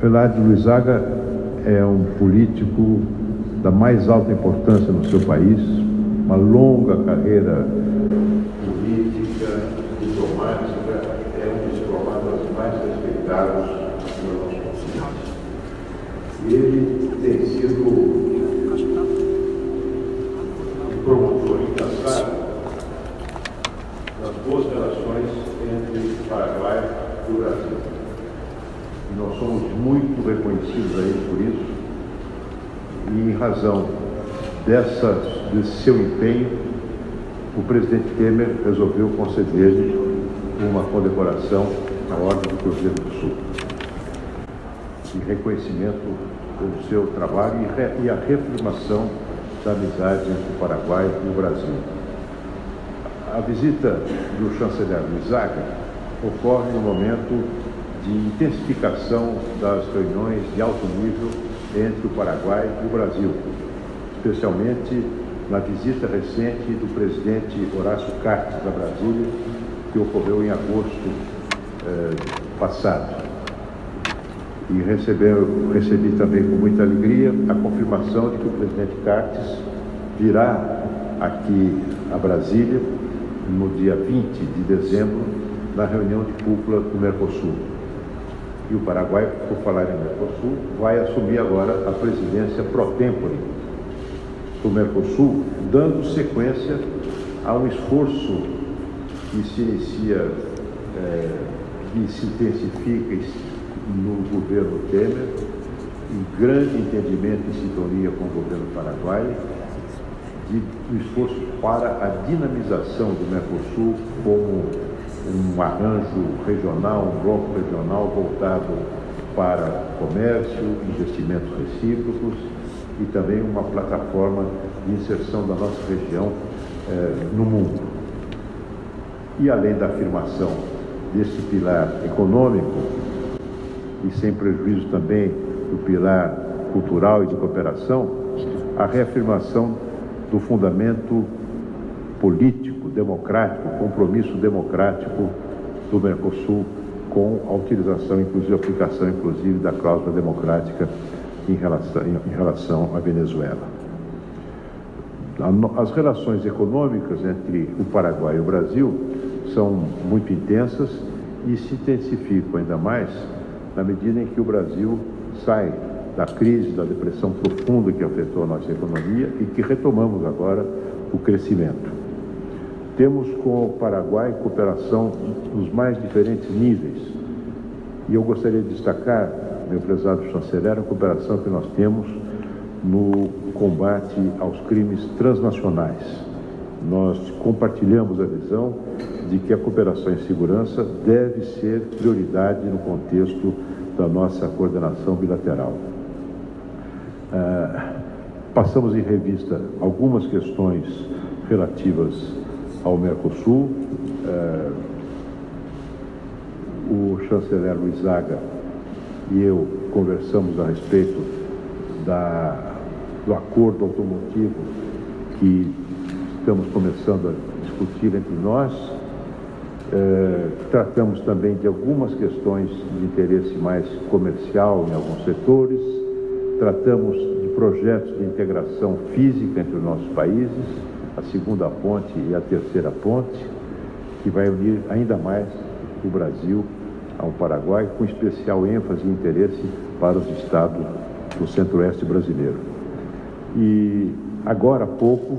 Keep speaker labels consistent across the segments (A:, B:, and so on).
A: Eladio Luizaga é um político da mais alta importância no seu país, uma longa carreira política, diplomática, é um dos diplomatas mais respeitados no nosso continente. Ele tem sido um promotor incansável das boas relações entre o Paraguai e o Brasil. E nós somos muito reconhecidos a ele por isso. E em razão dessa, desse seu empenho, o presidente Temer resolveu conceder-lhe uma condecoração na Ordem do Cruzeiro do Sul. Em reconhecimento pelo seu trabalho e, re, e a reafirmação da amizade entre o Paraguai e o Brasil. A visita do chanceler Luizaga ocorre no momento de intensificação das reuniões de alto nível entre o Paraguai e o Brasil, especialmente na visita recente do presidente Horácio Cartes da Brasília, que ocorreu em agosto eh, passado. E recebeu, recebi também com muita alegria a confirmação de que o presidente Cartes virá aqui a Brasília no dia 20 de dezembro, na reunião de cúpula do Mercosul. E o Paraguai, por falar em Mercosul, vai assumir agora a presidência pro tempore do Mercosul, dando sequência a um esforço que se inicia, é, que se intensifica no governo Temer, em grande entendimento e sintonia com o governo paraguaio, de um esforço para a dinamização do Mercosul como um arranjo regional, um bloco regional voltado para comércio, investimentos recíprocos e também uma plataforma de inserção da nossa região eh, no mundo. E além da afirmação desse pilar econômico, e sem prejuízo também do pilar cultural e de cooperação, a reafirmação do fundamento político, democrático, compromisso democrático do Mercosul com a utilização, inclusive a aplicação, inclusive, da cláusula democrática em relação, em relação à Venezuela. As relações econômicas entre o Paraguai e o Brasil são muito intensas e se intensificam ainda mais na medida em que o Brasil sai da crise, da depressão profunda que afetou a nossa economia e que retomamos agora o crescimento. Temos com o Paraguai cooperação nos mais diferentes níveis. E eu gostaria de destacar, meu prezado chanceler, a cooperação que nós temos no combate aos crimes transnacionais. Nós compartilhamos a visão de que a cooperação em segurança deve ser prioridade no contexto da nossa coordenação bilateral. Ah, passamos em revista algumas questões relativas ao Mercosul. Ah, o chanceler Luizaga e eu conversamos a respeito da, do acordo automotivo que estamos começando a discutir entre nós eh, tratamos também de algumas questões de interesse mais comercial em alguns setores, tratamos de projetos de integração física entre os nossos países, a segunda ponte e a terceira ponte, que vai unir ainda mais o Brasil ao Paraguai, com especial ênfase e interesse para os estados do centro-oeste brasileiro. E agora há pouco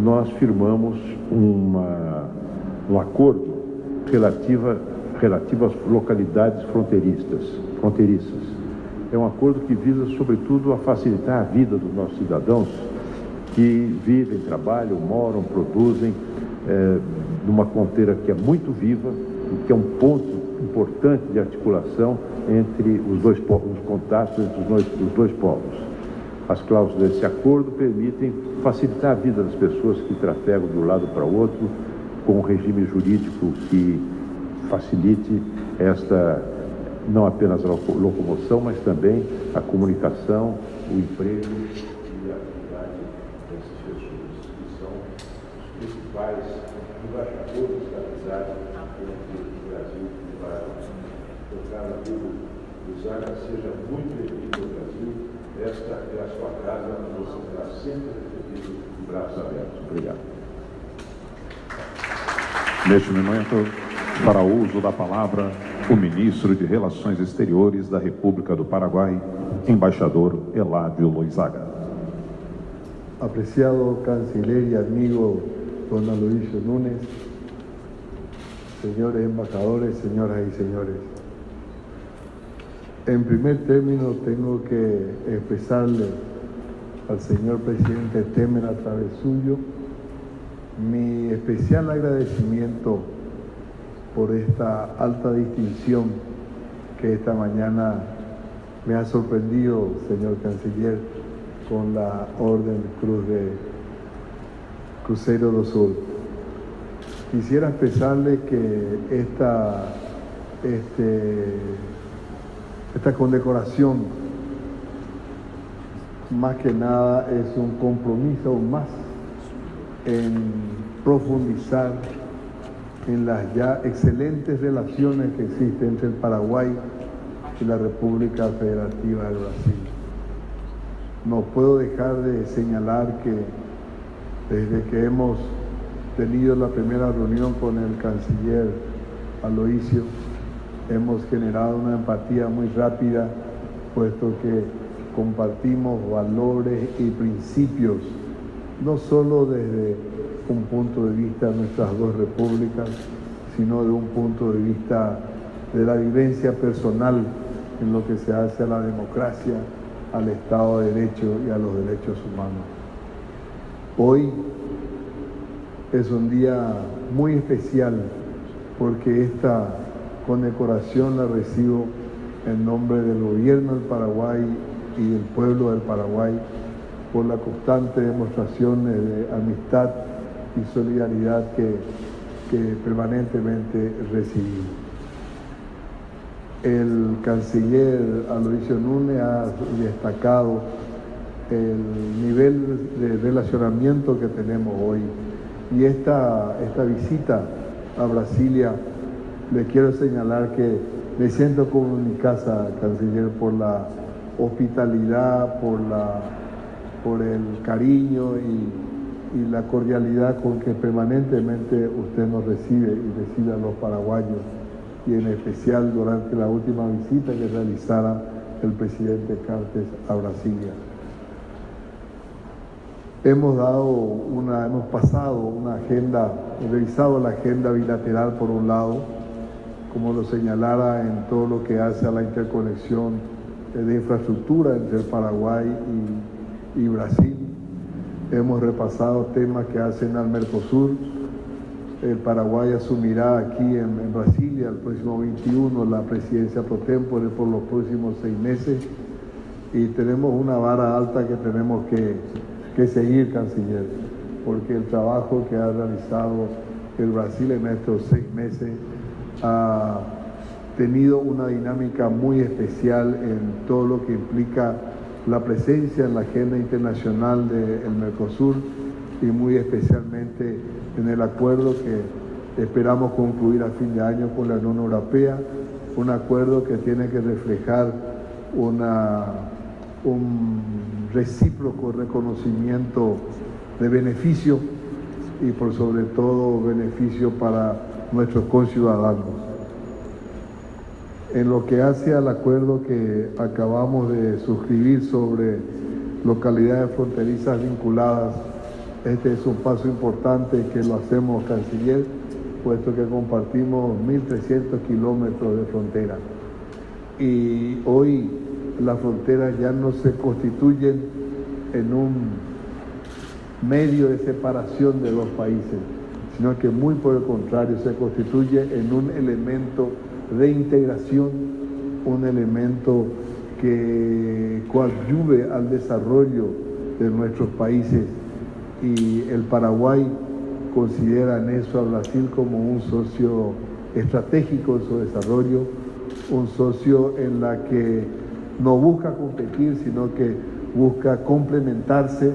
A: nós firmamos uma, um acordo relativa, relativa às localidades fronteiriças, fronteiriças. É um acordo que visa, sobretudo, a facilitar a vida dos nossos cidadãos que vivem, trabalham, moram, produzem é, numa fronteira que é muito viva e que é um ponto importante de articulação entre os dois povos, os contatos entre os dois, os dois povos. As cláusulas desse acordo permitem facilitar a vida das pessoas que trafegam de um lado para o outro, com um regime jurídico que facilite esta, não apenas a locomoção, mas também a comunicação, o emprego e a atividade dessas pessoas, que são os principais embaixadores da amizade entre o Brasil e o Paraguai. Tocar na vida dos Luizaga, seja muito bem-vindo ao Brasil. Esta é a sua casa, você será sempre recebido de braços abertos. Obrigado.
B: Neste momento, para o uso da palavra, o ministro de Relações Exteriores da República do Paraguai, embaixador Eládio Loizaga.
C: Apreciado canciller y amigo don Aloysio Núñez, señores embajadores, señoras y señores. En primer término tengo que expresarle al señor presidente Temer a través suyo mi especial agradecimiento por esta alta distinción que esta mañana me ha sorprendido, señor canciller, con la Orden Cruz de Crucero do Sur. Quisiera expresarle que esta, este, esta condecoración más que nada es un compromiso más en profundizar en las ya excelentes relaciones que existen entre el Paraguay y la República Federativa del Brasil. No puedo dejar de señalar que desde que hemos tenido la primera reunión con el canciller Aloisio, hemos generado una empatía muy rápida, puesto que compartimos valores y principios, no solo desde un punto de vista de nuestras dos repúblicas, sino de un punto de vista de la vivencia personal en lo que se hace a la democracia, al Estado de Derecho y a los derechos humanos. Hoy es un día muy especial porque esta condecoración la recibo en nombre del gobierno del Paraguay y del pueblo del Paraguay por la constante demostración de amistad y solidaridad que, permanentemente recibimos. El canciller Aloisio Núñez ha destacado el nivel de relacionamiento que tenemos hoy y esta, esta visita a Brasilia le quiero señalar que me siento como en mi casa, canciller, por la hospitalidad, por, la, por el cariño y, la cordialidad con que permanentemente usted nos recibe y recibe a los paraguayos y en especial durante la última visita que realizara el presidente Cartes a Brasilia. Hemos dado una, hemos pasado una agenda, revisado la agenda bilateral por un lado, como lo señalara en todo lo que hace a la interconexión de infraestructura entre Paraguay y, y Brasil. Hemos repasado temas que hacen al Mercosur, el Paraguay asumirá aquí en, en, Brasilia el próximo 21 la presidencia pro tempore por los próximos seis meses y tenemos una vara alta que tenemos que, que seguir, canciller, porque el trabajo que ha realizado el Brasil en estos seis meses ha tenido una dinámica muy especial en todo lo que implica la presencia en la agenda internacional del Mercosur y muy especialmente en el acuerdo que esperamos concluir a fin de año con la Unión Europea, un acuerdo que tiene que reflejar una, un recíproco reconocimiento de beneficio y por sobre todo beneficio para nuestros conciudadanos. En lo que hace al acuerdo que acabamos de suscribir sobre localidades fronterizas vinculadas este es un paso importante que lo hacemos, canciller, puesto que compartimos 1.300 kilómetros de frontera. Y hoy las fronteras ya no se constituyen en un medio de separación de los países, sino que muy por el contrario se constituye en un elemento de integración, un elemento que coadyuve al desarrollo de nuestros países. Y el Paraguay considera en eso a Brasil como un socio estratégico en su desarrollo, un socio en la que no busca competir, sino que busca complementarse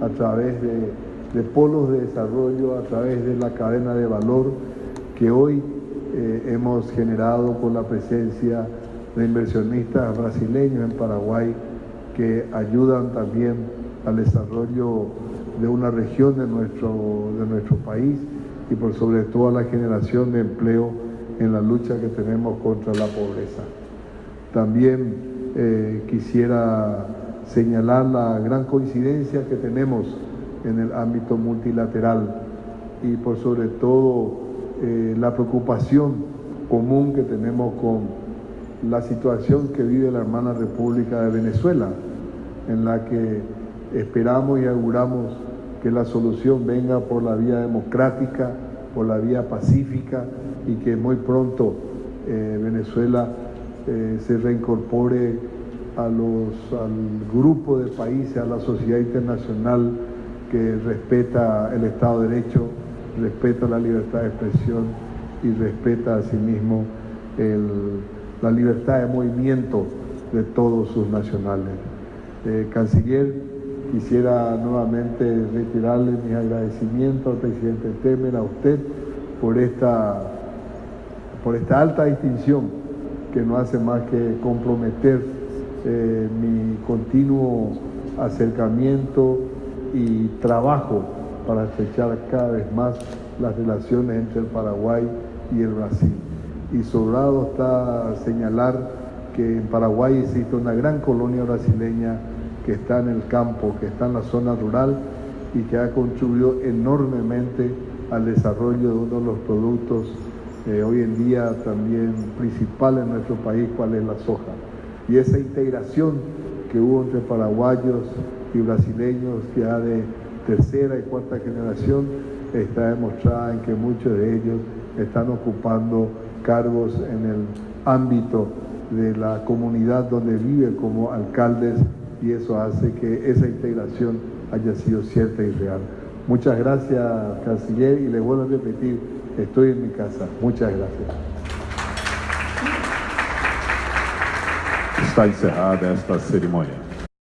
C: a través de, polos de desarrollo, a través de la cadena de valor que hoy eh, hemos generado con la presencia de inversionistas brasileños en Paraguay que ayudan también al desarrollo de una región de nuestro, de nuestro país y por sobre todo a la generación de empleo en la lucha que tenemos contra la pobreza. También eh, quisiera señalar la gran coincidencia que tenemos en el ámbito multilateral y por sobre todo eh, la preocupación común que tenemos con la situación que vive la hermana República de Venezuela, en la que esperamos y auguramos que la solución venga por la vía democrática, por la vía pacífica y que muy pronto eh, Venezuela eh, se reincorpore a los, al grupo de países, a la sociedad internacional que respeta el Estado de Derecho, respeta la libertad de expresión y respeta asimismo la libertad de movimiento de todos sus nacionales. Eh, canciller, quisiera nuevamente reiterarle mis agradecimientos al presidente Temer, a usted, por esta, por esta alta distinción que no hace más que comprometer eh, mi continuo acercamiento y trabajo para estrechar cada vez más las relaciones entre el Paraguay y el Brasil. Y sobrado está señalar que en Paraguay existe una gran colonia brasileña que está en el campo, que está en la zona rural y que ha contribuido enormemente al desarrollo de uno de los productos hoy en día también principal en nuestro país, cuál es la soja. Y esa integración que hubo entre paraguayos y brasileños ya de tercera y cuarta generación está demostrada en que muchos de ellos están ocupando cargos en el ámbito de la comunidad donde viven como alcaldes y eso hace que esa integración haya sido cierta y real. Muchas gracias, canciller, y le vuelvo a repetir, estoy en mi casa. Muchas gracias.
B: Está encerrada esta cerimônia.